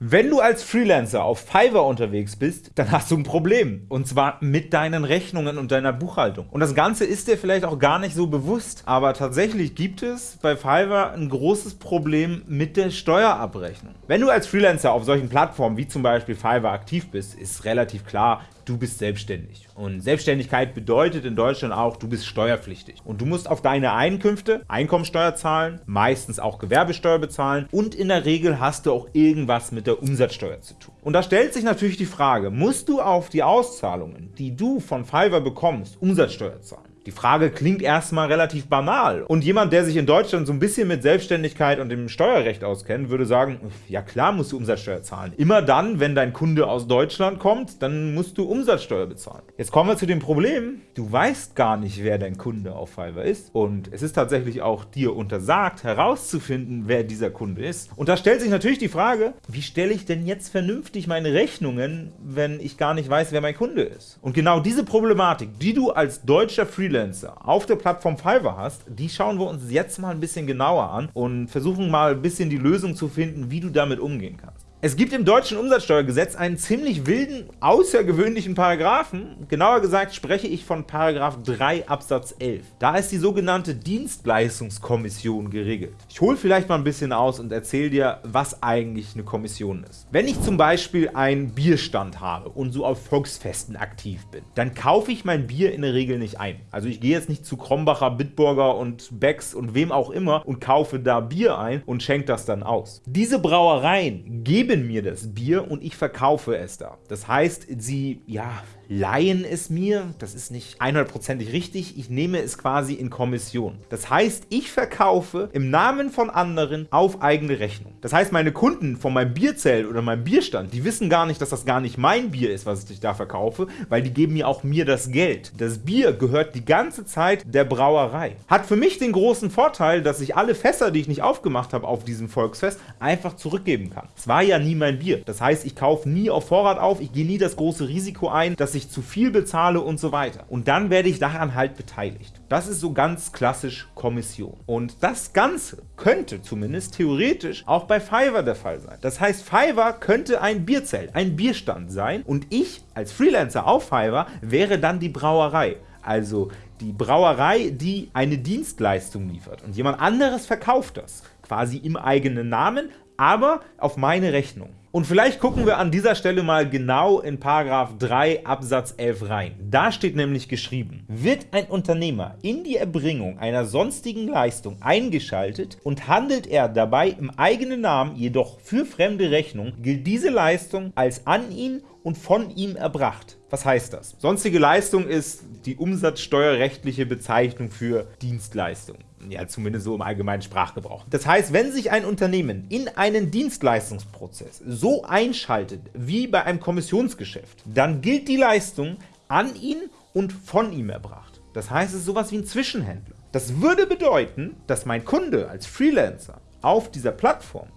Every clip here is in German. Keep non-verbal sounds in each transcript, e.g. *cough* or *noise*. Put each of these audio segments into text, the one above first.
Wenn du als Freelancer auf Fiverr unterwegs bist, dann hast du ein Problem. Und zwar mit deinen Rechnungen und deiner Buchhaltung. Und das Ganze ist dir vielleicht auch gar nicht so bewusst, aber tatsächlich gibt es bei Fiverr ein großes Problem mit der Steuerabrechnung. Wenn du als Freelancer auf solchen Plattformen wie zum Beispiel Fiverr aktiv bist, ist relativ klar, du bist selbstständig. Und Selbstständigkeit bedeutet in Deutschland auch, du bist steuerpflichtig. Und du musst auf deine Einkünfte Einkommensteuer zahlen, meistens auch Gewerbesteuer bezahlen und in der Regel hast du auch irgendwas mit der Umsatzsteuer zu tun. Und da stellt sich natürlich die Frage, musst du auf die Auszahlungen, die du von Fiverr bekommst, Umsatzsteuer zahlen? Die Frage klingt erstmal relativ banal. Und jemand, der sich in Deutschland so ein bisschen mit Selbstständigkeit und dem Steuerrecht auskennt, würde sagen, ja klar musst du Umsatzsteuer zahlen. Immer dann, wenn dein Kunde aus Deutschland kommt, dann musst du Umsatzsteuer bezahlen. Jetzt kommen wir zu dem Problem, du weißt gar nicht, wer dein Kunde auf Fiverr ist. Und es ist tatsächlich auch dir untersagt, herauszufinden, wer dieser Kunde ist. Und da stellt sich natürlich die Frage, wie stelle ich denn jetzt vernünftig meine Rechnungen, wenn ich gar nicht weiß, wer mein Kunde ist? Und genau diese Problematik, die du als deutscher Freelancer Freelancer auf der Plattform Fiverr hast, die schauen wir uns jetzt mal ein bisschen genauer an und versuchen mal ein bisschen die Lösung zu finden, wie du damit umgehen kannst. Es gibt im deutschen Umsatzsteuergesetz einen ziemlich wilden, außergewöhnlichen Paragraphen. Genauer gesagt spreche ich von Paragraph 3 Absatz 11. Da ist die sogenannte Dienstleistungskommission geregelt. Ich hole vielleicht mal ein bisschen aus und erzähle dir, was eigentlich eine Kommission ist. Wenn ich zum Beispiel einen Bierstand habe und so auf Volksfesten aktiv bin, dann kaufe ich mein Bier in der Regel nicht ein. Also ich gehe jetzt nicht zu Krombacher, Bitburger und Becks und wem auch immer und kaufe da Bier ein und schenke das dann aus. Diese Brauereien geben geben mir das Bier und ich verkaufe es da. Das heißt, sie, ja, leihen es mir, das ist nicht 100%ig richtig, ich nehme es quasi in Kommission. Das heißt, ich verkaufe im Namen von anderen auf eigene Rechnung. Das heißt, meine Kunden von meinem Bierzelt oder meinem Bierstand, die wissen gar nicht, dass das gar nicht mein Bier ist, was ich da verkaufe, weil die geben mir auch mir das Geld. Das Bier gehört die ganze Zeit der Brauerei. Hat für mich den großen Vorteil, dass ich alle Fässer, die ich nicht aufgemacht habe auf diesem Volksfest, einfach zurückgeben kann. Es war ja nie mein Bier. Das heißt, ich kaufe nie auf Vorrat auf, ich gehe nie das große Risiko ein, dass ich ich zu viel bezahle und so weiter. Und dann werde ich daran halt beteiligt. Das ist so ganz klassisch Kommission. Und das Ganze könnte zumindest theoretisch auch bei Fiverr der Fall sein. Das heißt, Fiverr könnte ein Bierzelt, ein Bierstand sein und ich als Freelancer auf Fiverr wäre dann die Brauerei. Also die Brauerei, die eine Dienstleistung liefert und jemand anderes verkauft das, quasi im eigenen Namen, aber auf meine Rechnung. Und vielleicht gucken wir an dieser Stelle mal genau in Paragraph 3 Absatz 11 rein. Da steht nämlich geschrieben, wird ein Unternehmer in die Erbringung einer sonstigen Leistung eingeschaltet und handelt er dabei im eigenen Namen, jedoch für fremde Rechnung, gilt diese Leistung als an ihn und von ihm erbracht. Was heißt das? Sonstige Leistung ist die umsatzsteuerrechtliche Bezeichnung für Dienstleistung ja zumindest so im allgemeinen Sprachgebrauch. Das heißt, wenn sich ein Unternehmen in einen Dienstleistungsprozess so einschaltet wie bei einem Kommissionsgeschäft, dann gilt die Leistung an ihn und von ihm erbracht. Das heißt, es ist sowas wie ein Zwischenhändler. Das würde bedeuten, dass mein Kunde als Freelancer auf dieser Plattform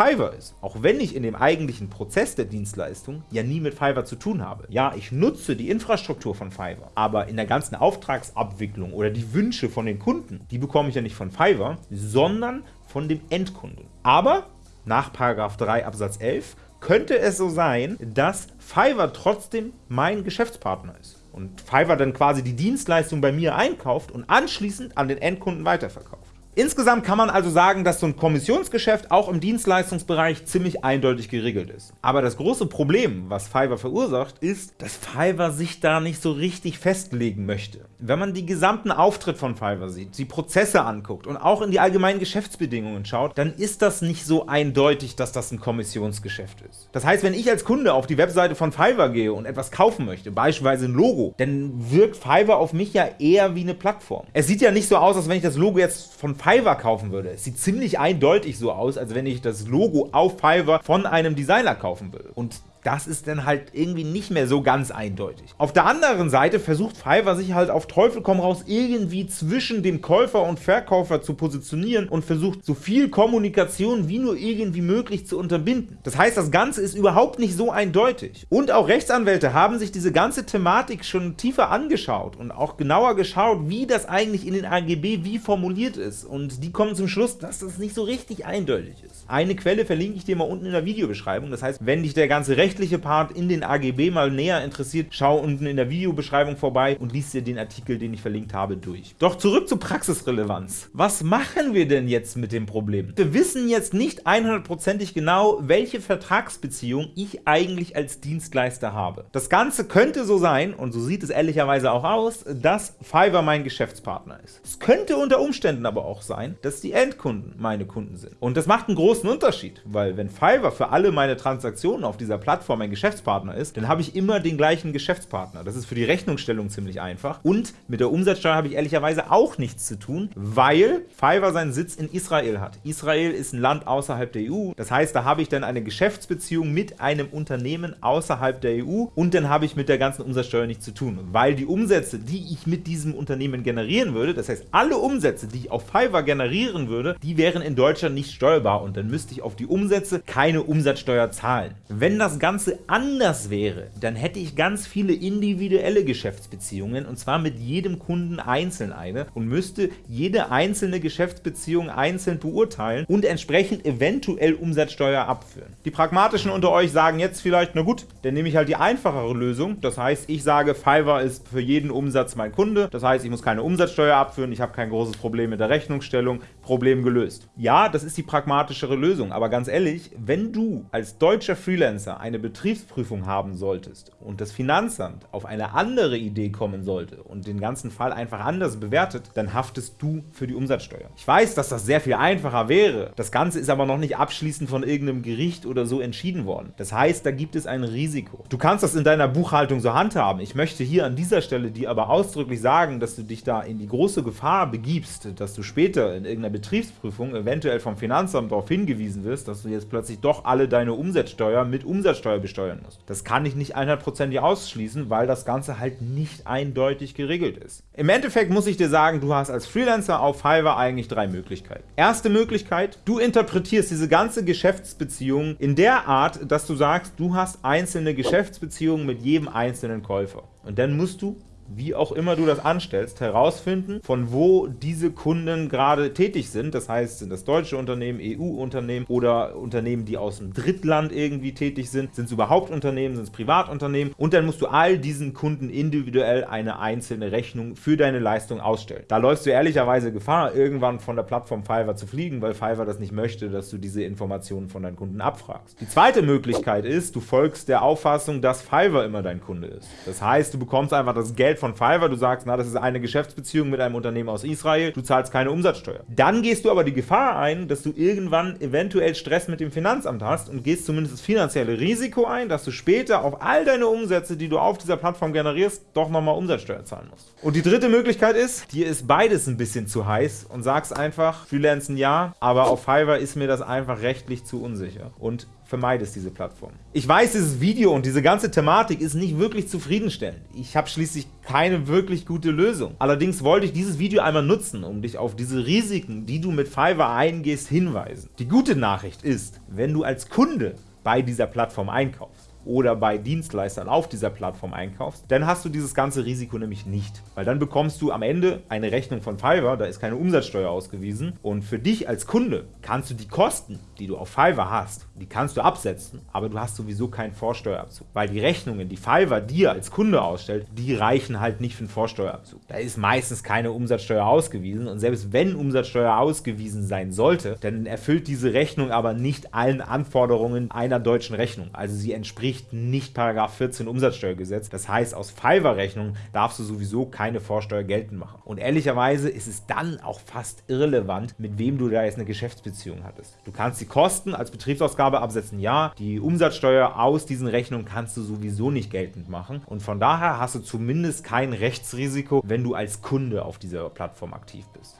Fiverr ist, auch wenn ich in dem eigentlichen Prozess der Dienstleistung ja nie mit Fiverr zu tun habe. Ja, ich nutze die Infrastruktur von Fiverr, aber in der ganzen Auftragsabwicklung oder die Wünsche von den Kunden, die bekomme ich ja nicht von Fiverr, sondern von dem Endkunden. Aber nach 3 Absatz 11 könnte es so sein, dass Fiverr trotzdem mein Geschäftspartner ist und Fiverr dann quasi die Dienstleistung bei mir einkauft und anschließend an den Endkunden weiterverkauft. Insgesamt kann man also sagen, dass so ein Kommissionsgeschäft auch im Dienstleistungsbereich ziemlich eindeutig geregelt ist. Aber das große Problem, was Fiverr verursacht, ist, dass Fiverr sich da nicht so richtig festlegen möchte. Wenn man die gesamten Auftritt von Fiverr sieht, die Prozesse anguckt und auch in die allgemeinen Geschäftsbedingungen schaut, dann ist das nicht so eindeutig, dass das ein Kommissionsgeschäft ist. Das heißt, wenn ich als Kunde auf die Webseite von Fiverr gehe und etwas kaufen möchte, beispielsweise ein Logo, dann wirkt Fiverr auf mich ja eher wie eine Plattform. Es sieht ja nicht so aus, als wenn ich das Logo jetzt von Fiverr kaufen würde. Es sieht ziemlich eindeutig so aus, als wenn ich das Logo auf Fiverr von einem Designer kaufen würde. Und das ist dann halt irgendwie nicht mehr so ganz eindeutig. Auf der anderen Seite versucht Fiverr sich halt auf Teufel komm raus irgendwie zwischen dem Käufer und Verkäufer zu positionieren und versucht so viel Kommunikation wie nur irgendwie möglich zu unterbinden. Das heißt, das Ganze ist überhaupt nicht so eindeutig. Und auch Rechtsanwälte haben sich diese ganze Thematik schon tiefer angeschaut und auch genauer geschaut, wie das eigentlich in den AGB wie formuliert ist. Und die kommen zum Schluss, dass das nicht so richtig eindeutig ist. Eine Quelle verlinke ich dir mal unten in der Videobeschreibung. Das heißt, wenn dich der ganze rechtliche Part in den AGB mal näher interessiert, schau unten in der Videobeschreibung vorbei und liest dir den Artikel, den ich verlinkt habe, durch. Doch zurück zur Praxisrelevanz. Was machen wir denn jetzt mit dem Problem? Wir wissen jetzt nicht 100%ig genau, welche Vertragsbeziehung ich eigentlich als Dienstleister habe. Das Ganze könnte so sein, und so sieht es ehrlicherweise auch aus, dass Fiverr mein Geschäftspartner ist. Es könnte unter Umständen aber auch sein, dass die Endkunden meine Kunden sind. Und das macht einen großen Unterschied, weil wenn Fiverr für alle meine Transaktionen auf dieser Plattform ein Geschäftspartner ist, dann habe ich immer den gleichen Geschäftspartner. Das ist für die Rechnungsstellung ziemlich einfach. Und mit der Umsatzsteuer habe ich ehrlicherweise auch nichts zu tun, weil Fiverr seinen Sitz in Israel hat. Israel ist ein Land außerhalb der EU. Das heißt, da habe ich dann eine Geschäftsbeziehung mit einem Unternehmen außerhalb der EU und dann habe ich mit der ganzen Umsatzsteuer nichts zu tun, weil die Umsätze, die ich mit diesem Unternehmen generieren würde, das heißt alle Umsätze, die ich auf Fiverr generieren würde, die wären in Deutschland nicht steuerbar und dann müsste ich auf die Umsätze keine Umsatzsteuer zahlen. Wenn das Ganze anders wäre, dann hätte ich ganz viele individuelle Geschäftsbeziehungen und zwar mit jedem Kunden einzeln eine und müsste jede einzelne Geschäftsbeziehung einzeln beurteilen und entsprechend eventuell Umsatzsteuer abführen. Die Pragmatischen unter euch sagen jetzt vielleicht, na gut, dann nehme ich halt die einfachere Lösung. Das heißt, ich sage, Fiverr ist für jeden Umsatz mein Kunde. Das heißt, ich muss keine Umsatzsteuer abführen, ich habe kein großes Problem mit der Rechnungsstellung, Problem gelöst. Ja, das ist die pragmatischere Lösung, aber ganz ehrlich, wenn du als deutscher Freelancer eine Betriebsprüfung haben solltest und das Finanzamt auf eine andere Idee kommen sollte und den ganzen Fall einfach anders bewertet, dann haftest du für die Umsatzsteuer. Ich weiß, dass das sehr viel einfacher wäre. Das Ganze ist aber noch nicht abschließend von irgendeinem Gericht oder so entschieden worden. Das heißt, da gibt es ein Risiko. Du kannst das in deiner Buchhaltung so handhaben. Ich möchte hier an dieser Stelle dir aber ausdrücklich sagen, dass du dich da in die große Gefahr begibst, dass du später in irgendeiner Betriebsprüfung eventuell vom Finanzamt darauf hingewiesen wirst, dass du jetzt plötzlich doch alle deine Umsatzsteuer mit Umsatzsteuer besteuern musst. Das kann ich nicht 100% ausschließen, weil das Ganze halt nicht eindeutig geregelt ist. Im Endeffekt muss ich dir sagen, du hast als Freelancer auf Fiverr eigentlich drei Möglichkeiten. Erste Möglichkeit, du interpretierst diese ganze Geschäftsbeziehung in der Art, dass du sagst, du hast einzelne Geschäftsbeziehungen mit jedem einzelnen Käufer. Und dann musst du wie auch immer du das anstellst, herausfinden, von wo diese Kunden gerade tätig sind. Das heißt, sind das deutsche Unternehmen, EU-Unternehmen oder Unternehmen, die aus dem Drittland irgendwie tätig sind? Sind es überhaupt Unternehmen, sind es Privatunternehmen? Und dann musst du all diesen Kunden individuell eine einzelne Rechnung für deine Leistung ausstellen. Da läufst du ehrlicherweise Gefahr, irgendwann von der Plattform Fiverr zu fliegen, weil Fiverr das nicht möchte, dass du diese Informationen von deinen Kunden abfragst. Die zweite Möglichkeit ist, du folgst der Auffassung, dass Fiverr immer dein Kunde ist. Das heißt, du bekommst einfach das Geld von Fiverr, du sagst, na, das ist eine Geschäftsbeziehung mit einem Unternehmen aus Israel, du zahlst keine Umsatzsteuer. Dann gehst du aber die Gefahr ein, dass du irgendwann eventuell Stress mit dem Finanzamt hast und gehst zumindest das finanzielle Risiko ein, dass du später auf all deine Umsätze, die du auf dieser Plattform generierst, doch nochmal Umsatzsteuer zahlen musst. Und die dritte Möglichkeit ist, dir ist beides ein bisschen zu heiß und sagst einfach, Freelancen ja, aber auf Fiverr ist mir das einfach rechtlich zu unsicher. Und vermeidest diese Plattform. Ich weiß, dieses Video und diese ganze Thematik ist nicht wirklich zufriedenstellend. Ich habe schließlich keine wirklich gute Lösung. Allerdings wollte ich dieses Video einmal nutzen, um dich auf diese Risiken, die du mit Fiverr eingehst, hinweisen. Die gute Nachricht ist, wenn du als Kunde bei dieser Plattform einkaufst, oder bei Dienstleistern auf dieser Plattform einkaufst, dann hast du dieses ganze Risiko nämlich nicht. Weil dann bekommst du am Ende eine Rechnung von Fiverr, da ist keine Umsatzsteuer ausgewiesen und für dich als Kunde kannst du die Kosten, die du auf Fiverr hast, die kannst du absetzen, aber du hast sowieso keinen Vorsteuerabzug. Weil die Rechnungen, die Fiverr dir als Kunde ausstellt, die reichen halt nicht für einen Vorsteuerabzug. Da ist meistens keine Umsatzsteuer ausgewiesen und selbst wenn Umsatzsteuer ausgewiesen sein sollte, dann erfüllt diese Rechnung aber nicht allen Anforderungen einer deutschen Rechnung. Also sie entspricht entspricht nicht 14 Umsatzsteuergesetz. Das heißt, aus Fiverr-Rechnungen darfst du sowieso keine Vorsteuer geltend machen. Und ehrlicherweise ist es dann auch fast irrelevant, mit wem du da jetzt eine Geschäftsbeziehung hattest. Du kannst die Kosten als Betriebsausgabe absetzen, ja. Die Umsatzsteuer aus diesen Rechnungen kannst du sowieso nicht geltend machen. Und von daher hast du zumindest kein Rechtsrisiko, wenn du als Kunde auf dieser Plattform aktiv bist.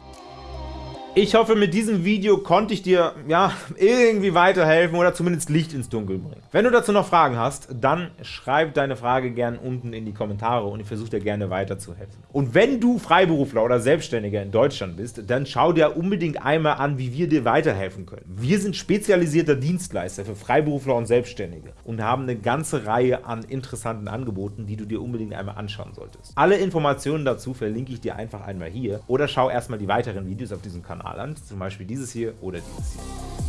Ich hoffe, mit diesem Video konnte ich dir ja *laughs* irgendwie weiterhelfen oder zumindest Licht ins Dunkel bringen. Wenn du dazu noch Fragen hast, dann schreib deine Frage gern unten in die Kommentare und ich versuche dir gerne weiterzuhelfen. Und wenn du Freiberufler oder Selbstständiger in Deutschland bist, dann schau dir unbedingt einmal an, wie wir dir weiterhelfen können. Wir sind spezialisierter Dienstleister für Freiberufler und Selbstständige und haben eine ganze Reihe an interessanten Angeboten, die du dir unbedingt einmal anschauen solltest. Alle Informationen dazu verlinke ich dir einfach einmal hier oder schau erstmal die weiteren Videos auf diesem Kanal an, zum Beispiel dieses hier oder dieses hier.